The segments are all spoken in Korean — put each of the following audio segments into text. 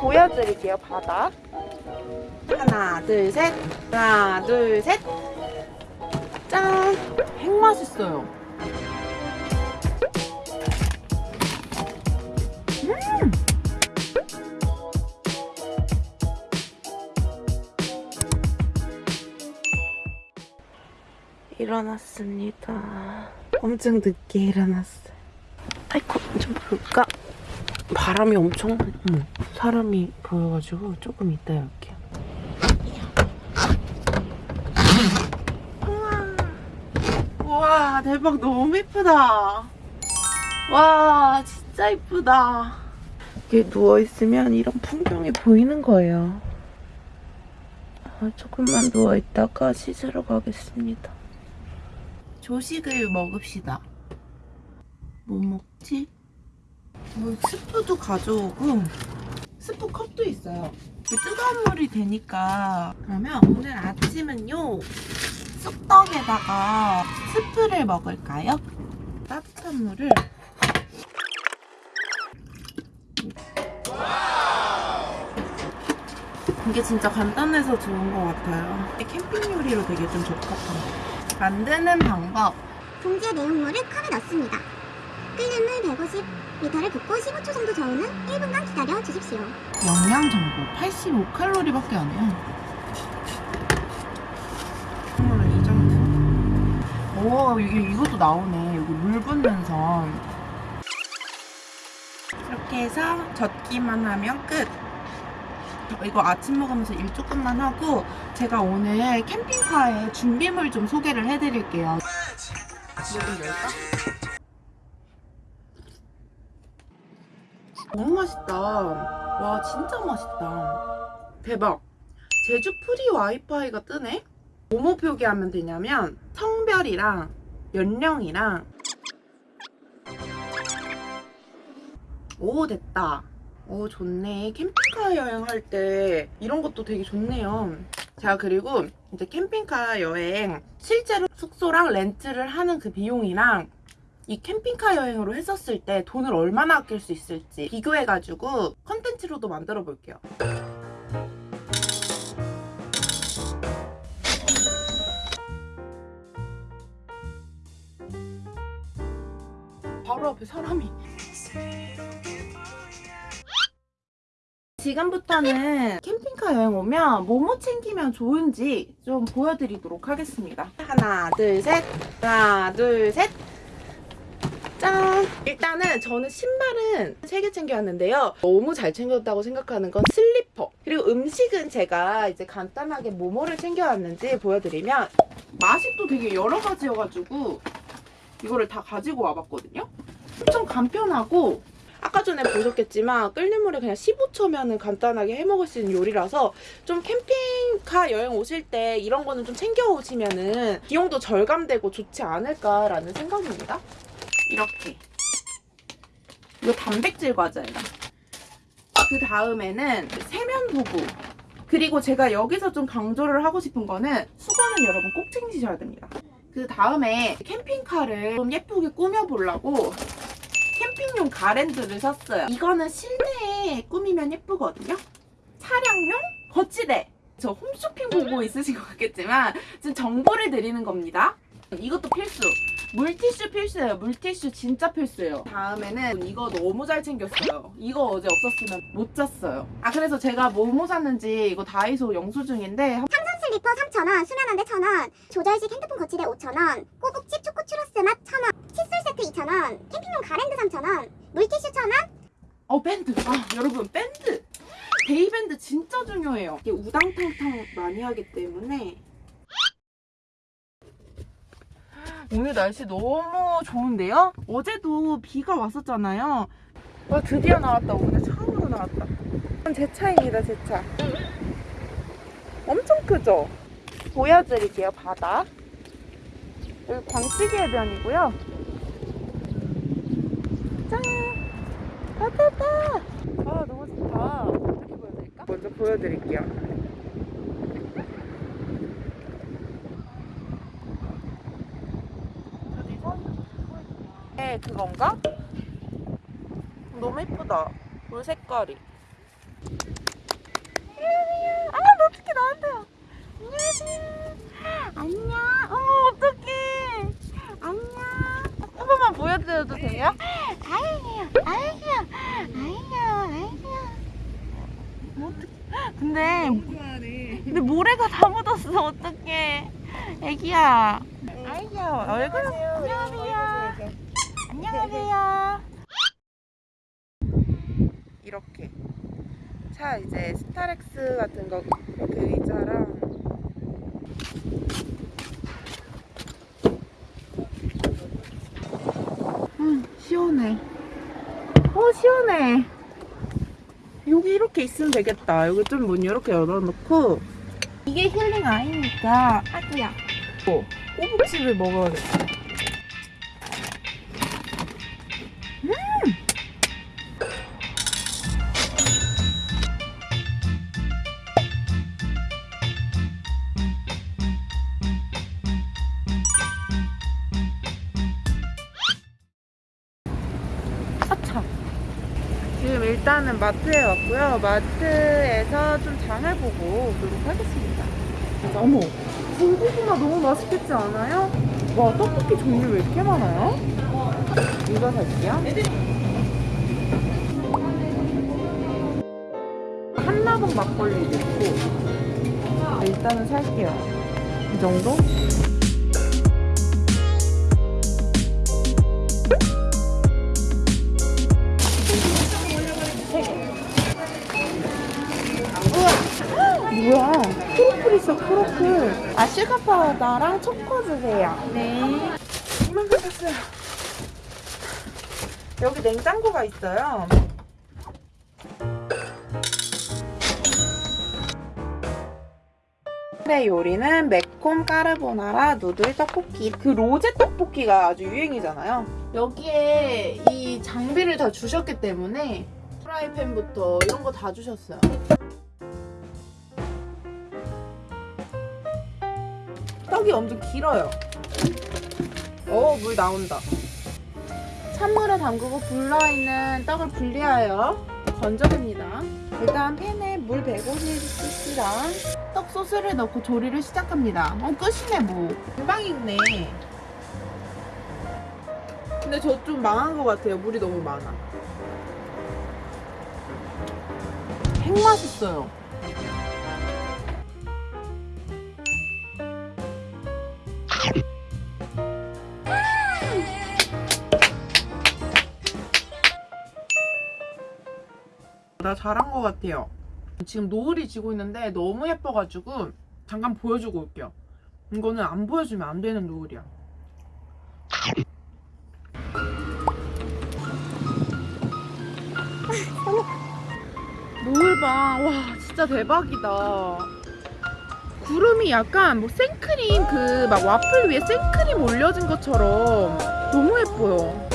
보여드릴게요, 바다. 하나, 둘, 셋. 하나, 둘, 셋. 짠! 핵 맛있어요. 음! 일어났습니다. 엄청 늦게 일어났어요. 아이고, 좀 볼까? 바람이 엄청, 어머, 사람이 보여가지고 조금 이따 열게요. 우와, 대박, 너무 예쁘다. 와, 진짜 예쁘다. 이게 누워있으면 이런 풍경이 보이는 거예요. 아, 조금만 누워있다가 씻으러 가겠습니다. 조식을 먹읍시다. 뭐 먹지? 뭐 스프도 가져오고 스프 컵도 있어요. 뜨거운 물이 되니까 그러면 오늘 아침은요 쑥떡에다가 스프를 먹을까요? 따뜻한 물을 이게 진짜 간단해서 좋은 것 같아요. 캠핑 요리로 되게 좀 적합한 거. 만드는 방법. 봉지에 내용물을 컵에 넣습니다. 끓는 물 150m를 붓고 15초 정도 저은 후 1분간 기다려 주십시오. 영양 정보 85칼로리밖에 안 해요. 정말 이 정도. 오 이게 이것도 나오네. 여기 물 붓는 선. 이렇게 해서 젓기만 하면 끝. 이거 아침 먹으면서 일 조금만 하고 제가 오늘 캠핑카의 준비물 좀 소개를 해드릴게요. 이거 열까? 너무 맛있다. 와 진짜 맛있다. 대박. 제주 free 와이파이가 뜨네? 뭐뭐 표기하면 되냐면 성별이랑 연령이랑 오 됐다. 오 좋네. 캠핑카 여행할 때 이런 것도 되게 좋네요. 자 그리고 이제 캠핑카 여행 실제로 숙소랑 렌트를 하는 그 비용이랑 이 캠핑카 여행으로 했었을 때 돈을 얼마나 아낄 수 있을지 비교해가지고 컨텐츠로도 만들어 볼게요. 바로 앞에 사람이. 지금부터는 캠핑카 여행 오면 뭐뭐 챙기면 좋은지 좀 보여드리도록 하겠습니다. 하나, 둘, 셋. 하나, 둘, 셋. 짠! 일단은 저는 신발은 3개 챙겨왔는데요. 너무 잘 챙겼다고 생각하는 건 슬리퍼. 그리고 음식은 제가 이제 간단하게 뭐뭐를 챙겨왔는지 보여드리면 맛이 또 되게 여러 가지여가지고 이거를 다 가지고 와봤거든요. 엄청 간편하고 아까 전에 보셨겠지만 끓는 물에 그냥 15초면 간단하게 해먹을 수 있는 요리라서 좀 캠핑카 여행 오실 때 이런 거는 좀 챙겨 오시면 은 비용도 절감되고 좋지 않을까라는 생각입니다. 이렇게 이거 단백질 과자예요. 그 다음에는 세면 도구 그리고 제가 여기서 좀 강조를 하고 싶은 거는 수건은 여러분 꼭 챙기셔야 됩니다. 그 다음에 캠핑카를 좀 예쁘게 꾸며보려고 캠핑용 가랜드를 샀어요. 이거는 실내에 꾸미면 예쁘거든요. 차량용 거치대. 저 홈쇼핑 보고 있으신 것 같겠지만 지금 정보를 드리는 겁니다. 이것도 필수. 물티슈 필수예요. 물티슈 진짜 필수예요. 다음에는 이거 너무 잘 챙겼어요. 이거 어제 없었으면 못 잤어요. 아 그래서 제가 뭐 뭐 샀는지 이거 다이소 영수증인데 삼선 슬리퍼 3,000원, 수면 안대 1,000원, 조절식 핸드폰 거치대 5,000원, 꼬북집 초코 추러스 맛 1,000원, 칫솔 세트 2,000원, 캠핑용 가랜드 3,000원, 물티슈 1,000원, 어 밴드 아 여러분 밴드 대일밴드 진짜 중요해요 이게 우당탕탕 많이 하기 때문에 오늘 날씨 너무 좋은데요? 어제도 비가 왔었잖아요. 와 드디어 나왔다. 오늘 처음으로 나왔다. 제 차입니다 제 차. 엄청 크죠? 보여드릴게요 바다. 여기 광치기 해변이고요. 짠! 바다다! 아 너무 좋다. 이렇게 보여드릴까? 먼저 보여드릴게요 그건가? 너무 예쁘다. 물 색깔이. 안녕하세요. 아, 어떻게 나한테요? 안녕하세요. 안녕. 어머, 어떡해. 안녕. 한 번만 보여드려도 돼요? 아이요, 아이요, 아이요, 아이요. 뭐 근데 근데 모래가 다 묻었어 어떡해 애기야 아이야 얼굴 이렇게. 차 이제 스타렉스 같은 거그 의자랑. 음 시원해. 어 시원해. 여기 이렇게 있으면 되겠다. 여기 좀 문 이렇게 열어놓고. 이게 힐링 아이니까. 아구야. 어, 꼬북칩을 먹어야겠다 지금 일단은 마트에 왔고요. 마트에서 좀 장을 보고 오도록 하겠습니다. 어머, 군고구마 너무 맛있겠지 않아요? 와, 떡볶이 종류 왜 이렇게 많아요? 이거 살게요. 한라봉 막걸리도 있고 일단은 살게요. 이 정도? 뭐야? 크로플 있어, 크로플. 아, sugar powder랑 초코 주세요. 네. 이만큼 샀어요. 여기 냉장고가 있어요. 네, 요리는 매콤 까르보나라 noodle 떡볶이. 그 로제 떡볶이가 아주 유행이잖아요. 여기에 이 장비를 다 주셨기 때문에 프라이팬부터 이런 거 다 주셨어요. 떡이 엄청 길어요. 어, 물 나온다. 찬물에 담그고 불러있는 떡을 분리하여 건져냅니다. 일단 팬에 물 150cc랑 떡 소스를 넣고 조리를 시작합니다. 어, 끝이네 뭐. 금방 익네. 근데 저 좀 망한 것 같아요. 물이 너무 많아. 핵 맛있어요. 나 잘한 것 같아요. 지금 노을이 지고 있는데 너무 예뻐가지고 잠깐 보여주고 올게요. 이거는 안 보여주면 안 되는 노을이야. 노을 봐. 와, 진짜 대박이다. 구름이 약간 뭐 생크림 그 막 와플 위에 생크림 올려진 것처럼 너무 예뻐요.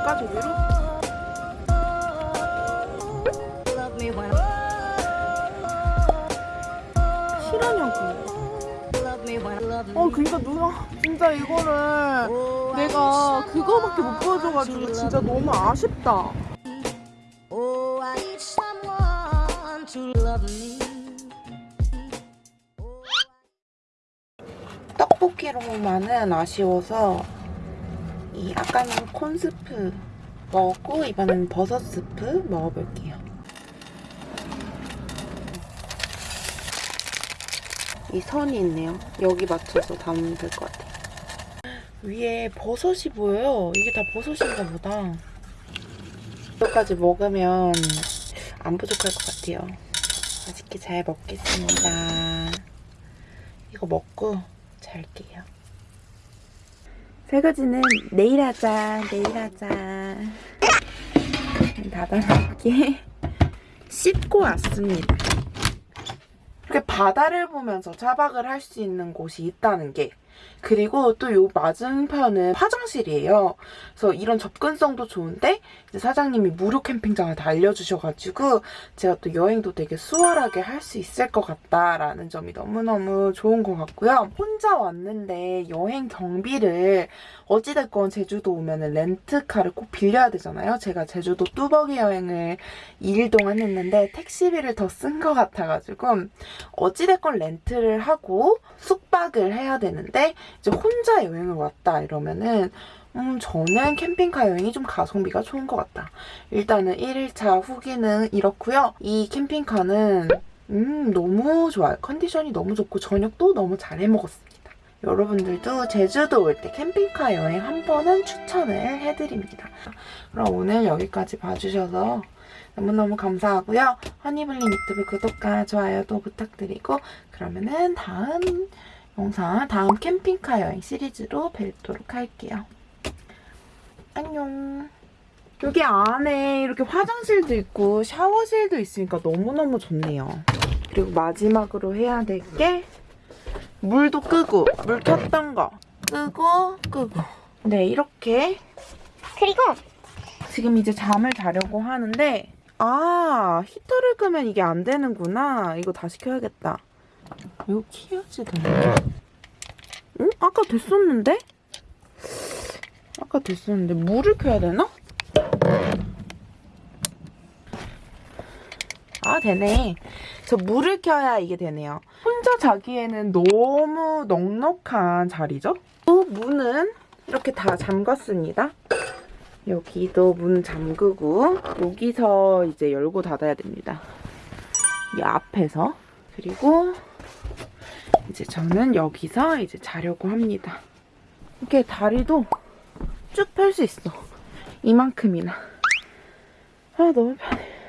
가볼까 저기로? 어 그니까 누나 진짜 이거를 내가 그거밖에 못 보여줘가지고 진짜 너무 아쉽다. 떡볶이로만은 아쉬워서 이 아까는 콘스프 먹었고 이번엔 버섯 스프 먹어볼게요. 이 선이 있네요. 여기 맞춰서 담으면 될 것 같아요. 위에 버섯이 보여요. 이게 다 버섯인가 보다. 이거까지 먹으면 안 부족할 것 같아요. 맛있게 잘 먹겠습니다. 이거 먹고 잘게요. 설거지는 내일 하자, 내일 하자. 닫아놓게 씻고 왔습니다. 이렇게 바다를 보면서 차박을 할 수 있는 곳이 있다는 게 그리고 또 요 맞은편은 화장실이에요. 그래서 이런 접근성도 좋은데 사장님이 무료 캠핑장을 다 알려주셔가지고 제가 또 여행도 되게 수월하게 할 수 있을 것 같다라는 점이 너무너무 좋은 것 같고요. 혼자 왔는데 여행 경비를 어찌됐건 제주도 오면은 렌트카를 꼭 빌려야 되잖아요. 제가 제주도 뚜벅이 여행을 2일 동안 했는데 택시비를 더 쓴 것 같아가지고 어찌됐건 렌트를 하고 숙박을 해야 되는데 이제 혼자 여행을 왔다 이러면은 음, 저는 캠핑카 여행이 좀 가성비가 좋은 것 같다. 일단은 1일차 후기는 이렇고요. 이 캠핑카는 음, 너무 좋아요. 컨디션이 너무 좋고 저녁도 너무 잘 해먹었습니다. 여러분들도 제주도 올 때 캠핑카 여행 한 번은 추천을 해드립니다. 그럼 오늘 여기까지 봐주셔서 너무너무 감사하고요. 허니블링 유튜브 구독과 좋아요도 부탁드리고 그러면은 다음 영상, 다음 캠핑카 여행 시리즈로 뵙도록 할게요. 안녕. 여기 안에 이렇게 화장실도 있고 샤워실도 있으니까 너무너무 좋네요. 그리고 마지막으로 해야 될 게 물도 끄고 물 켰던 거 끄고 끄고 네 이렇게 그리고 지금 이제 잠을 자려고 하는데 아 히터를 끄면 이게 안 되는구나 이거 다시 켜야겠다 이거 키우지도 응? 아까 됐었는데? 아까 됐었는데 물을 켜야 되나? 아 되네 저 물을 켜야 이게 되네요 혼자 자기에는 너무 넉넉한 자리죠 또 문은 이렇게 다 잠갔습니다 여기도 문 잠그고 여기서 이제 열고 닫아야 됩니다. 이 앞에서 그리고 이제 저는 여기서 이제 자려고 합니다. 이렇게 다리도 쭉 펼 수 있어. 이만큼이나. 아 너무 편해.